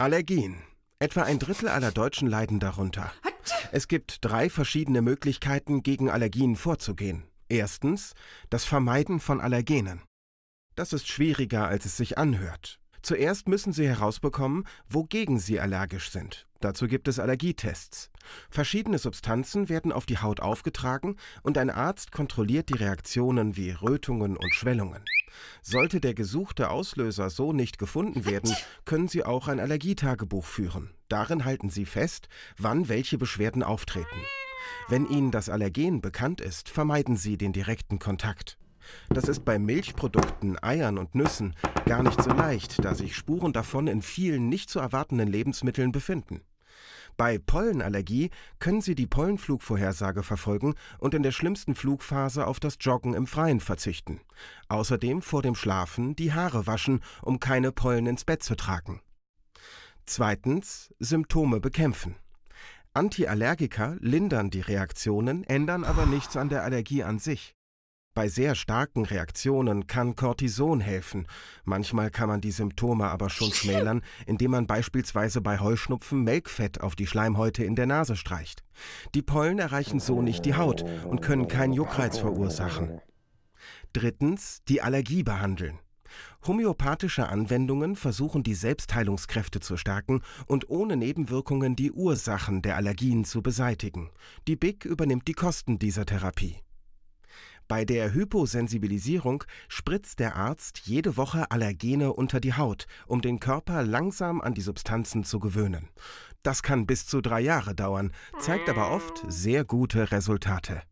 Allergien. Etwa ein Drittel aller Deutschen leiden darunter. Es gibt drei verschiedene Möglichkeiten, gegen Allergien vorzugehen. Erstens das Vermeiden von Allergenen. Das ist schwieriger, als es sich anhört. Zuerst müssen Sie herausbekommen, wogegen Sie allergisch sind. Dazu gibt es Allergietests. Verschiedene Substanzen werden auf die Haut aufgetragen und ein Arzt kontrolliert die Reaktionen wie Rötungen und Schwellungen. Sollte der gesuchte Auslöser so nicht gefunden werden, können Sie auch ein Allergietagebuch führen. Darin halten Sie fest, wann welche Beschwerden auftreten. Wenn Ihnen das Allergen bekannt ist, vermeiden Sie den direkten Kontakt. Das ist bei Milchprodukten, Eiern und Nüssen gar nicht so leicht, da sich Spuren davon in vielen nicht zu erwartenden Lebensmitteln befinden. Bei Pollenallergie können Sie die Pollenflugvorhersage verfolgen und in der schlimmsten Flugphase auf das Joggen im Freien verzichten. Außerdem vor dem Schlafen die Haare waschen, um keine Pollen ins Bett zu tragen. Zweitens Symptome bekämpfen. Antiallergika lindern die Reaktionen, ändern aber nichts an der Allergie an sich. Bei sehr starken Reaktionen kann Cortison helfen. Manchmal kann man die Symptome aber schon schmälern, indem man beispielsweise bei Heuschnupfen Melkfett auf die Schleimhäute in der Nase streicht. Die Pollen erreichen so nicht die Haut und können keinen Juckreiz verursachen. Drittens, die Allergie behandeln. Homöopathische Anwendungen versuchen die Selbstheilungskräfte zu stärken und ohne Nebenwirkungen die Ursachen der Allergien zu beseitigen. Die BIC übernimmt die Kosten dieser Therapie. Bei der Hyposensibilisierung spritzt der Arzt jede Woche Allergene unter die Haut, um den Körper langsam an die Substanzen zu gewöhnen. Das kann bis zu drei Jahre dauern, zeigt aber oft sehr gute Resultate.